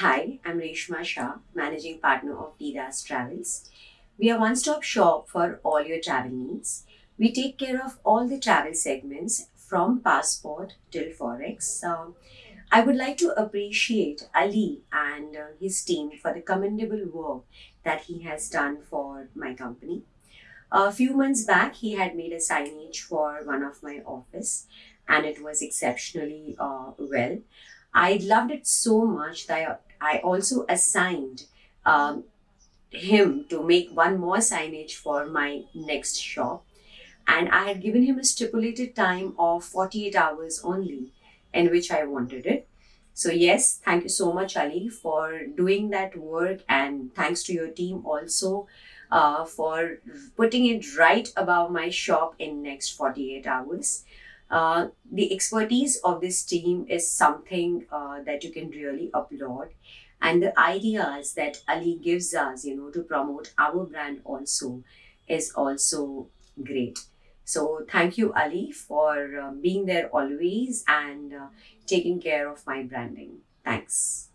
Hi, I'm Reshma Shah, Managing Partner of Didas Travels. We are one-stop shop for all your travel needs. We take care of all the travel segments from passport till forex. Uh, I would like to appreciate Ali and uh, his team for the commendable work that he has done for my company. A few months back, he had made a signage for one of my office and it was exceptionally uh, well. I loved it so much that I also assigned um, him to make one more signage for my next shop. And I had given him a stipulated time of 48 hours only in which I wanted it. So, yes, thank you so much, Ali, for doing that work. And thanks to your team also uh, for putting it right above my shop in next 48 hours. Uh, the expertise of this team is something uh, that you can really applaud. And the ideas that ali gives us you know to promote our brand also is also great. So thank you ali for uh, being there always and uh, taking care of my branding. Thanks